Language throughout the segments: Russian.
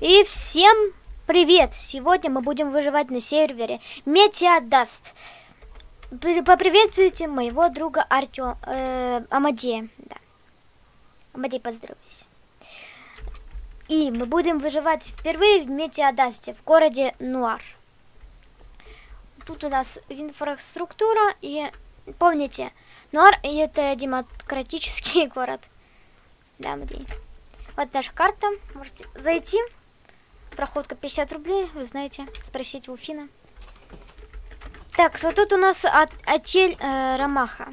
И всем привет! Сегодня мы будем выживать на сервере Метеодаст. Поприветствуйте моего друга Артё... Э, Амадея. Да. Амадей, поздоровайся. И мы будем выживать впервые в Метеодасте, в городе Нуар. Тут у нас инфраструктура и... Помните, Нуар это демократический город. Да, Амадей. Вот наша карта. Можете зайти. Проходка 50 рублей, вы знаете, спросить у Фина. Так, вот тут у нас от, отель э, Ромаха.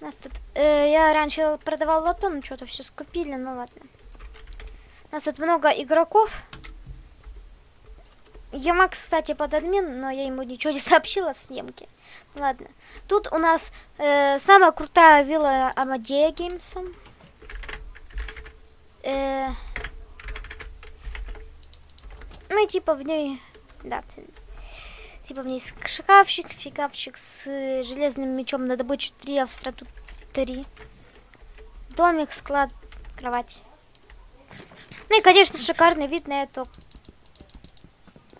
У нас тут, э, я раньше продавал лото, но что-то все скупили, ну ладно. У нас тут много игроков. Я Макс, кстати, под админ, но я ему ничего не сообщила с съемки. Ладно. Тут у нас э, самая крутая вилла Амадея Геймса. Э, ну и типа в ней, да, типа в ней шкафчик, фигавчик с железным мечом на добычу 3, а в страту 3. Домик, склад, кровать. Ну и, конечно, шикарный вид на эту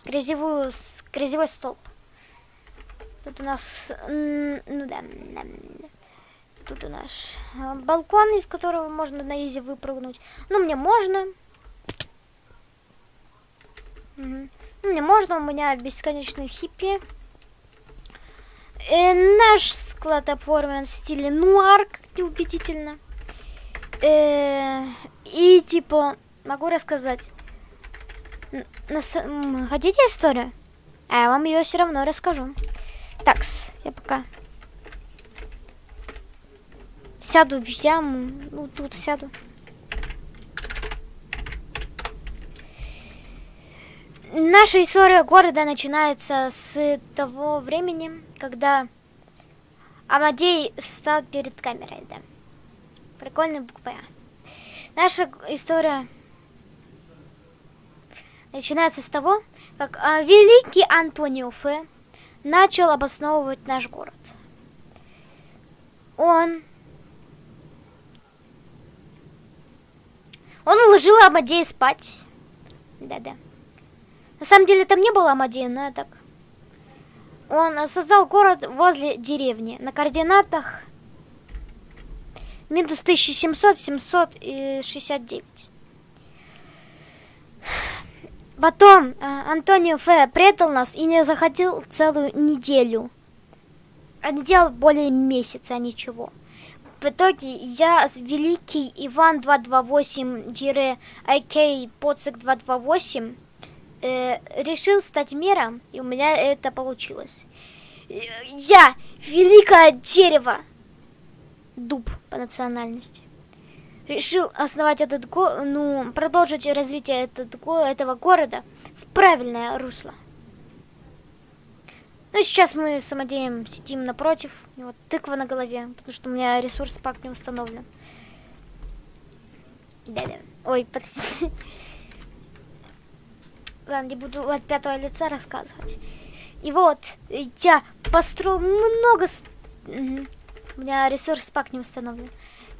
грязевую, грязевой столб. Тут у нас, ну да, тут у нас э, балкон, из которого можно на изи выпрыгнуть. Ну, мне можно. Угу. Мне можно, у меня бесконечный хиппи. Э, наш склад оформлен в стиле нуар, как неубедительно. Э, и типа, могу рассказать. Нас, хотите историю? А я вам ее все равно расскажу. Такс, я пока сяду в яму. Ну, тут сяду. Наша история города начинается с того времени, когда Амадей встал перед камерой, да. Прикольная буква Наша история начинается с того, как а, великий Антонио Фе начал обосновывать наш город. Он Он уложил Амадея спать. Да-да. На самом деле там не было Амадея, но я так. Он создал город возле деревни. На координатах минус 1700, 769. Потом э, Антонио Фе предал нас и не заходил целую неделю. Он делал более месяца, а ничего. В итоге я, великий Иван 228-IK Поцик 228, э, решил стать мером, и у меня это получилось. Я, великое дерево, дуб по национальности, решил основать этот го ну, продолжить развитие этот го этого города в правильное русло. Ну, сейчас мы с самодеем сидим напротив. У него тыква на голове, потому что у меня ресурс пак не установлен. Да-да. Ой, подожди. Ладно, не буду от пятого лица рассказывать. И вот, я построил много... У меня ресурс пак не установлен.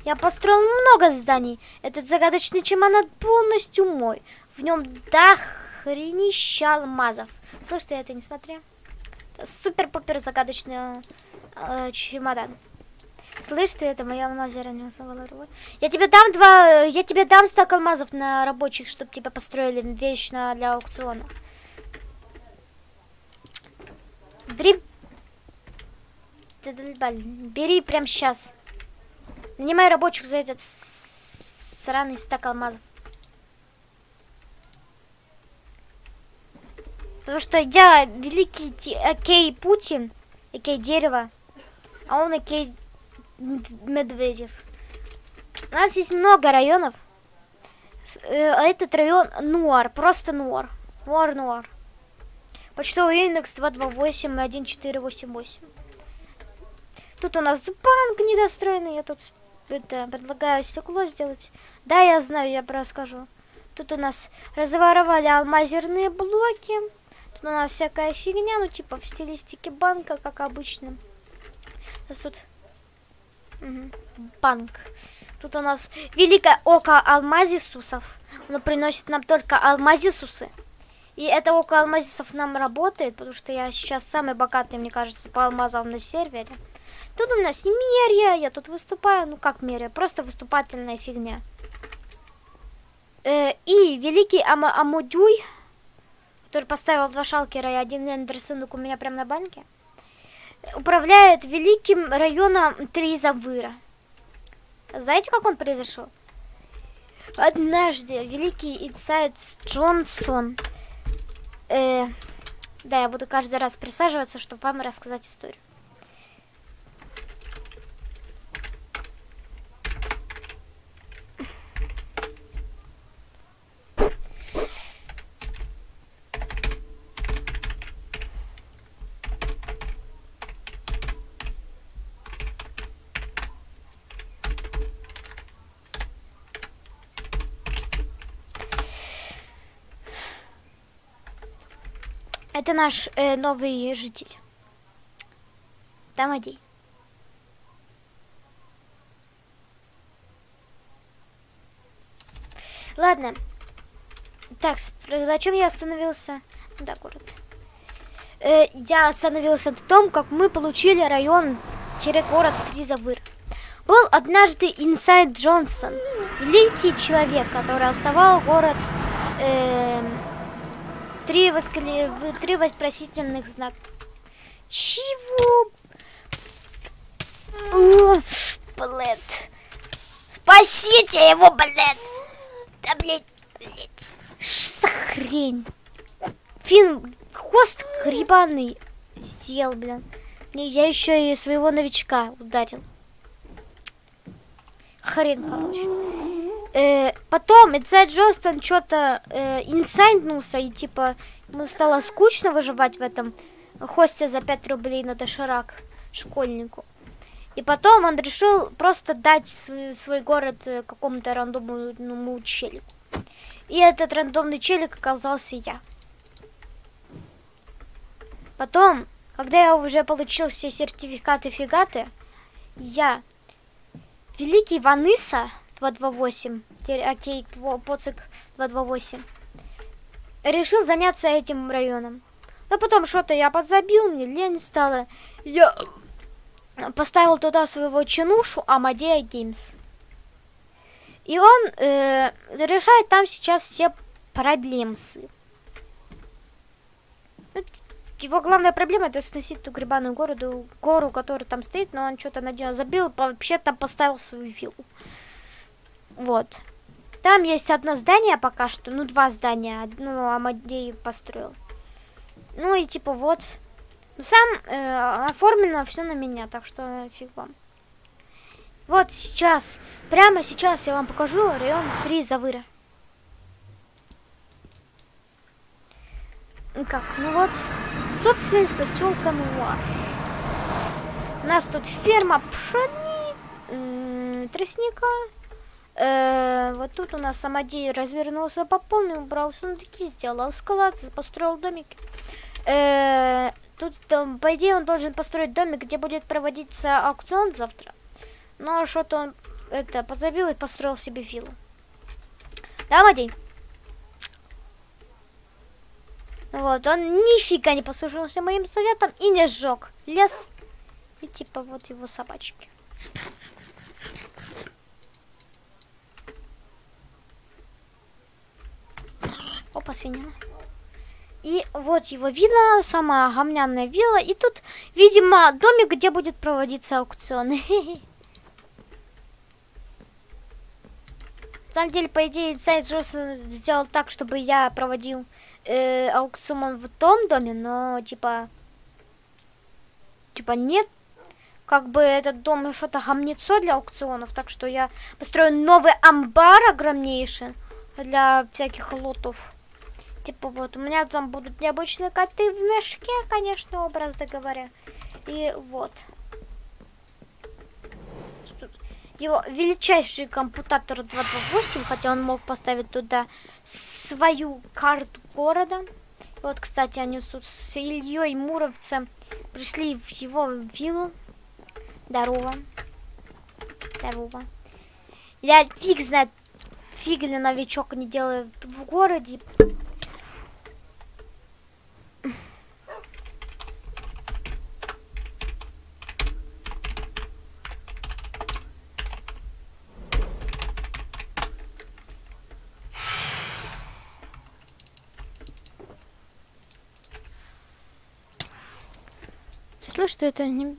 Я построил много зданий. Этот загадочный чемодан полностью мой. В нем дохренища алмазов. Слышь, ты это не смотри супер-пупер загадочный э, чемодан. Слышь ты, это моя алмазы Я тебе дам два, я тебе дам стак алмазов на рабочих, чтобы тебя построили вечно для аукциона. Бери, бери прям сейчас. Нанимай рабочих за этот сраный стак алмазов. Потому что я великий Окей Путин, Окей Дерево, а он Окей Медведев. У нас есть много районов. Э, а этот район Нуар, просто Нуар. Нуар, Нуар. Почтовый индекс 228 1488. Тут у нас банк недостроенный. Я тут это, предлагаю стекло сделать. Да, я знаю, я расскажу. Тут у нас разворовали алмазерные блоки. Тут у нас всякая фигня, ну типа в стилистике банка, как обычно. У нас тут. Банк. Тут у нас великое око алмазисусов. Оно приносит нам только алмазисусы. И это око алмазисов нам работает, потому что я сейчас самый богатый, мне кажется, по алмазам на сервере. Тут у нас не мерия, я тут выступаю, ну как мерия, просто выступательная фигня. Э, и великий Ама Амудюй, который поставил два шалкера и один эндерсунок у меня прямо на банке, управляет великим районом Тризавыра. Знаете, как он произошел? Однажды великий Инсайд Джонсон... Э, да, я буду каждый раз присаживаться, чтобы вам рассказать историю. Это наш э, новый житель. Тамадей. Ладно. Так, на чем я остановился? Да, город. Э, я остановился на том, как мы получили район-город Тризавыр. Был однажды Инсайд Джонсон, великий человек, который оставал город эм, три, воскле... в- три вопросительных знака. Чего? О, блядь. Спасите его, блядь. Да, блядь, блядь. Что хрень? Фин, хвост грибаный сделал, блин. Не, Я еще и своего новичка ударил. Хрен, короче. Э, потом Инсайд Джонстон что-то э, инсайднулся и типа ему стало скучно выживать в этом хосте за 5 рублей на доширак школьнику. И потом он решил просто дать свой, свой город э, какому-то рандомному челику. И этот рандомный челик оказался я. Потом, когда я уже получил все сертификаты фигаты, я, великий Ваныса 228, теперь окей, по- поцик 228, решил заняться этим районом. Но потом что-то я подзабил, мне лень стало. Я поставил туда своего чинушу Амадея Геймс. И он э, решает там сейчас все проблемсы. Ну, Его главная проблема это сносить ту грибаную городу, гору, которая там стоит, но он что-то на нее забил, вообще там поставил свою виллу. Вот. Там есть одно здание пока что, ну два здания, одно Амадей построил. Ну и типа вот. Ну, Сам э, оформлено все на меня, так что фиг вам. Вот сейчас, прямо сейчас я вам покажу район 3 Завыра. Ну Как? Ну вот, собственность поселка Нуар. У нас тут ферма пшени... тростника. Э, вот тут у нас самодей развернулся по полной, убрал сундуки, сделал склад, построил домики. Э, тут, там, по идее, он должен построить домик, где будет проводиться аукцион завтра. Но что-то он это подзабил и построил себе виллу. Да? Вот, он нифига не послушался моим советам и не сжег лес. И типа вот его собачки. Опа, свинина. И вот его вилла, самая гомняная вилла. И тут, видимо, домик, где будет проводиться аукцион. На самом деле, по идее, сайт Джонсон сделал так, чтобы я проводил э, аукцион в том доме, но типа... Типа нет. Как бы этот дом что-то гомнецо для аукционов, так что я построю новый амбар огромнейший для всяких лотов. Типа вот, у меня там будут необычные коты в мешке, конечно, образно говоря. И вот. Его величайший компутатор 228, хотя он мог поставить туда свою карту города. Вот, кстати, они тут с Ильей Муровцем пришли в его виллу. Здорово. второго. Я фиг знает, фиг ли новичок не делает в городе. Слышь, что это не...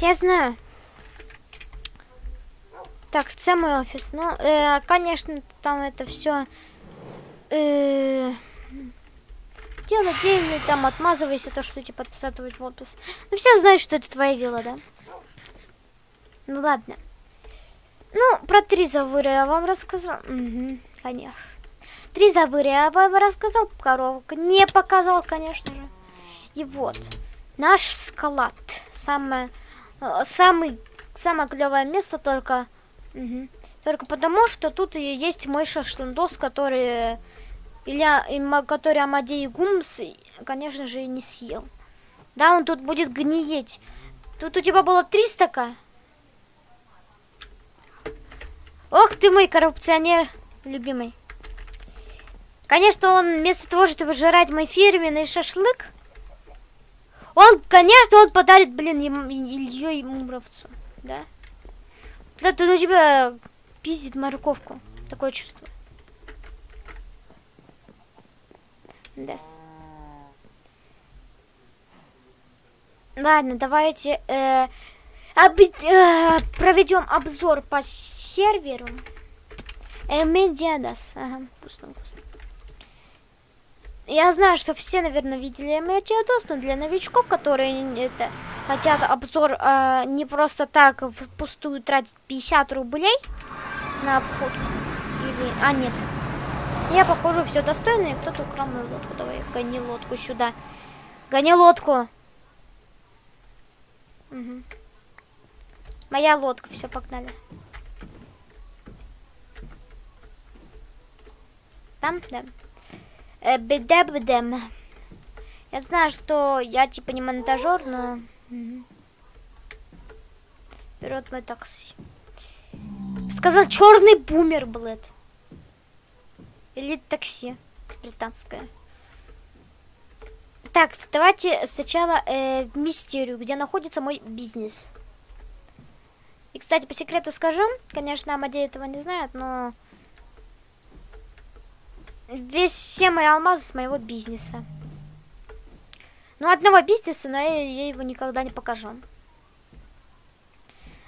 Я знаю. Так, це мой офис. Ну, э, конечно, там это все э, дело деньги, там отмазывайся, то, что типа подсатывать в офис. Ну, все знают, что это твоя вилла, да? Ну, ладно. Ну, про три завыры я вам рассказал. Угу, конечно. Три завыры я вам рассказал, коровка. Не показал, конечно же. И вот, наш скалат. Самое Э, самый, самое клевое место только... Угу. Только потому, что тут есть мой шашлындос, который... Или который Амадей Гумс, конечно же, не съел. Да, он тут будет гниеть. Тут у тебя было 300к. Ох ты мой коррупционер, любимый. Конечно, он вместо того, чтобы жрать мой фирменный шашлык, он, конечно, он подарит, блин, ему, Ильей Муромцу, да? Это у тебя пиздит морковку. Такое чувство. Да. Ладно, давайте э, об, э, проведем обзор по серверу. Э, Медиадас. Ага, вкусно, вкусно. Я знаю, что все, наверное, видели Метеодос, но для новичков, которые это, хотят обзор э, не просто так впустую тратить 50 рублей на обход. Или... А, нет. Я, похоже, все достойно, и кто-то украл мою лодку. Давай, гони лодку сюда. Гони лодку. Угу. Моя лодка, все, погнали. Там, да. Э. Я знаю, что я типа не монтажер, но... Вперед мой такси. Сказал черный бумер, блэд. Или такси британское. Так, давайте сначала э, в мистерию, где находится мой бизнес. И, кстати, по секрету скажу, конечно, Амадей этого не знает, но весь все мои алмазы с моего бизнеса. Ну, одного бизнеса, но я, я его никогда не покажу.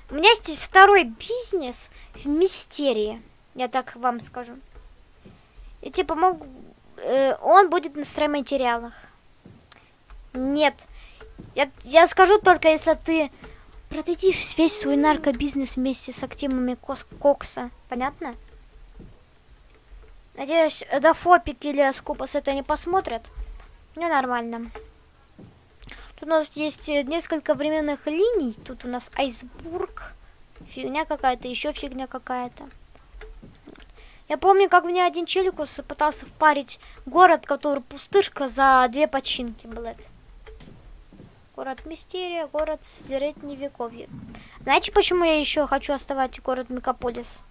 У меня есть второй бизнес в мистерии, я так вам скажу. И типа могу... Э, он будет на стройматериалах. Нет. Я, я скажу только, если ты продадишь весь свой наркобизнес вместе с активами Кокса. Понятно? Надеюсь, Дафопик или Скупас это не посмотрят. Ну, нормально. Тут у нас есть э, несколько временных линий. Тут у нас Айсбург. Фигня какая-то, еще фигня какая-то. Я помню, как мне один челикус пытался впарить город, который пустышка за две починки, блядь. Город Мистерия, город Средневековье. Знаете, почему я еще хочу оставать город Мегаполис?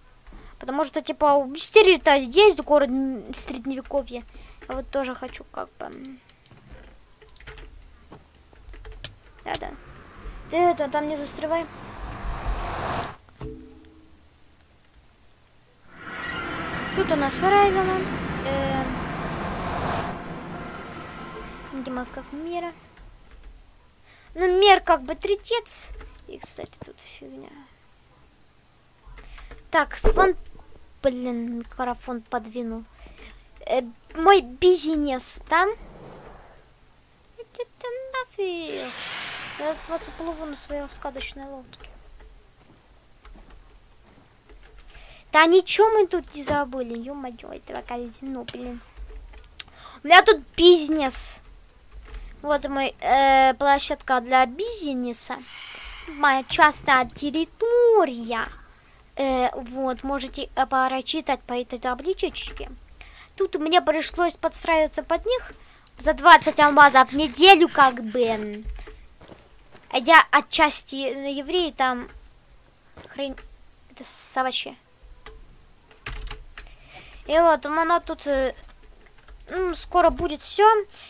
Потому что, типа, у Мистерии-то есть город Средневековье. Я вот тоже хочу как бы... Да-да. Ты это, там не застревай. Тут у нас Фрайвела. Э, Демаков мира. Ну, мир как бы третец. И, кстати, тут фигня. Так, с фон Блин, микрофон подвинул. Э, мой бизнес там. Иди ты нафиг. Я от вас уплыву на своей сказочной лодке. Да ничего мы тут не забыли. Ё-моё, этого казино, блин. У меня тут бизнес. Вот мой э, площадка для бизнеса. Моя частная территория. Э, вот, можете э, прочитать по этой табличечке. Тут мне пришлось подстраиваться под них за 20 алмазов в неделю, как бы. А я отчасти евреи там хрень... Это совачи. И вот, она тут э, ну, скоро будет все.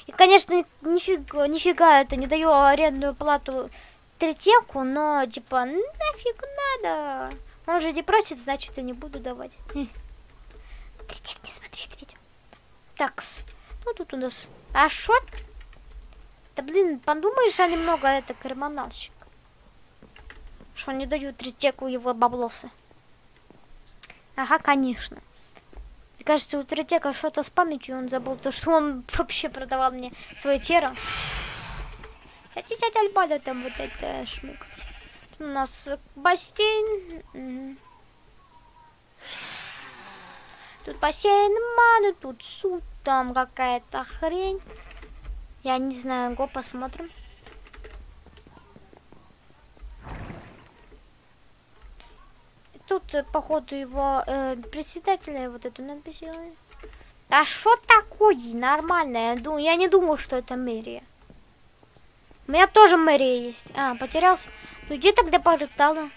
И, конечно, нифига, нифига это не даю арендную плату третьяку, но, типа, нафиг надо. Он же не просит, значит, я не буду давать. Третьяк не смотреть видео. Такс. Ну, тут у нас... А шо? Да, блин, подумаешь, а немного это криминалщик. Что не дают третьяку его баблосы. Ага, конечно. Мне кажется, у Третека что-то с памятью, он забыл то, что он вообще продавал мне свое тело. Хотите от Альбада там вот это шмыкать. Тут у нас бассейн. Тут бассейн, ману, тут суп, там какая-то хрень. Я не знаю, го посмотрим. тут, э, походу, его э, председателя вот эту надпись А что такое? Нормально. Я, я не думал, что это мэрия. У меня тоже мэрия есть. А, потерялся. Ну где тогда порталы?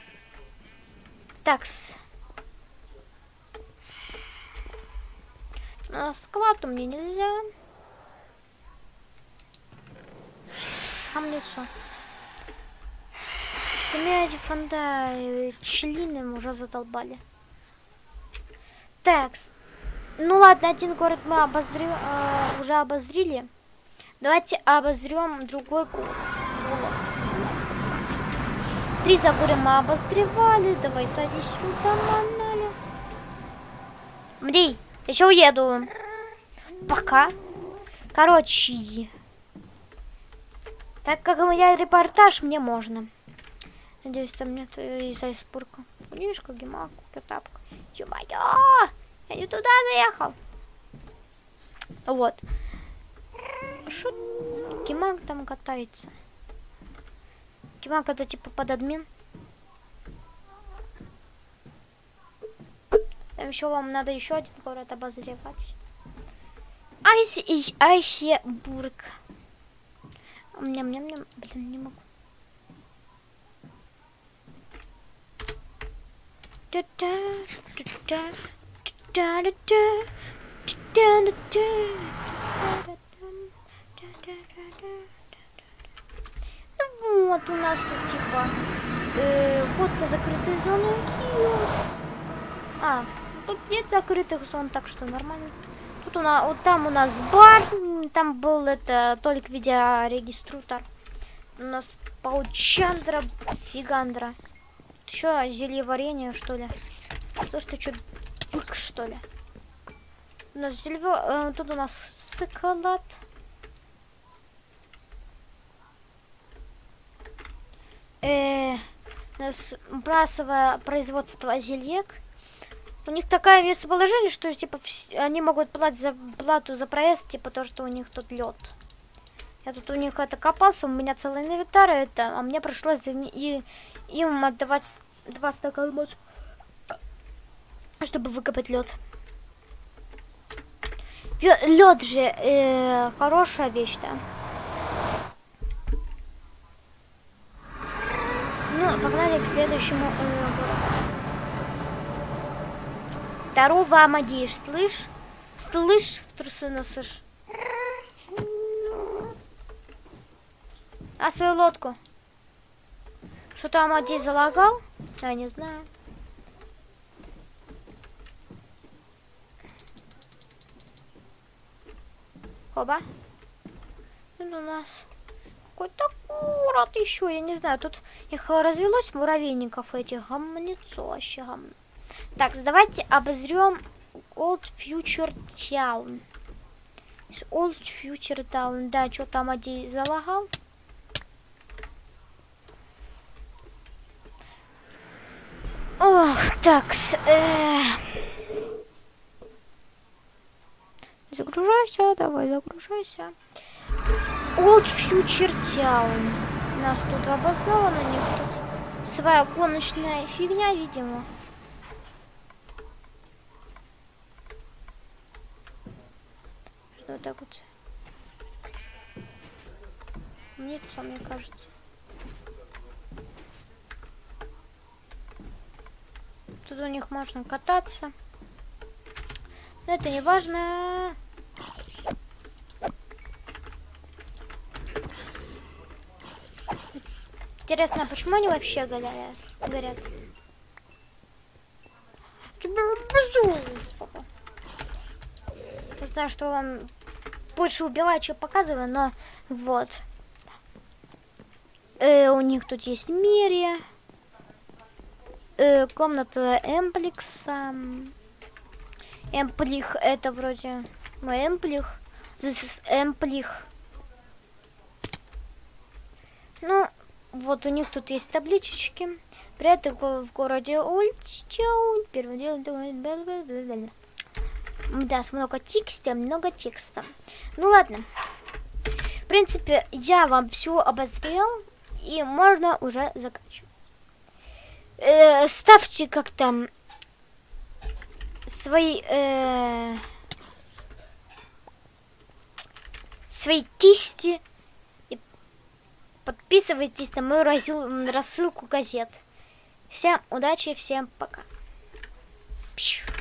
Такс. На склад у меня нельзя. Сам лицо. Ты меня эти фонда э, члены уже задолбали. Так, ну ладно, один город мы обозрем, э, уже обозрели. Давайте обозрем другой город. Три забора мы обозревали. Давай садись сюда, манали. Мдей, еще уеду. Пока. Короче. Так как у меня репортаж, мне можно. Надеюсь, там нет э, из айсбурга. Книжка, гемак, тапка. Ё-моё! Я не туда заехал. Вот. Что Гемак там катается? Гемак это типа под админ. Там еще вам надо еще один город обозревать. Айси, Айсебург. Ням-ням-ням. Блин, не могу. Ну вот у нас тут типа э, вход до закрытой зоны. А, тут нет закрытых зон, так что нормально. Тут у нас, вот там у нас бар, там был это только видеорегиструтор. У нас паучандра, фигандра. Еще зелье варенье, что ли? То, что что бык, что ли? У нас зелье... Э, тут у нас шоколад. Э, у нас брасовое производство зельек. У них такое местоположение, что типа они могут платить за плату за проезд, типа то, что у них тут лед. Я тут у них это копался, у меня целый инвентарь это, а мне пришлось и, им отдавать два стакана мозга, чтобы выкопать лед. Лед же э, хорошая вещь, да. Ну, погнали к следующему э, городу. Здорово, Амадиш, слышь? Слышь, в трусы носишь? А свою лодку? Что-то Амадей залагал? Я не знаю. Оба. Тут у нас какой-то город еще, я не знаю. Тут их развелось муравейников этих гомнецо вообще гомно. Так, давайте обозрем Old Future Town. Old Future Town. Да, что там один залагал? Так, такс. Э... Загружайся, давай, загружайся. Old Future Town. Нас тут обосновано, на них тут своя гоночная фигня, видимо. Вот так вот. Нет, мне кажется. Тут у них можно кататься. Но это не важно. Интересно, а почему они вообще горят? горят? Я знаю, что вам больше убиваю, чем показываю, но вот. Э, у них тут есть Мирия. Э, комната Эмплекса. Эмплих это вроде мой Эмплих. This is Эмплих. Ну, вот у них тут есть табличечки. Привет, в городе Ульчауль. Первый день. Да, много текста, много текста. Ну ладно. В принципе, я вам все обозрел. И можно уже заканчивать. Э, ставьте как-то свои... Э, свои кисти Подписывайтесь на мою рассылку газет. Всем удачи, всем пока. Пшу.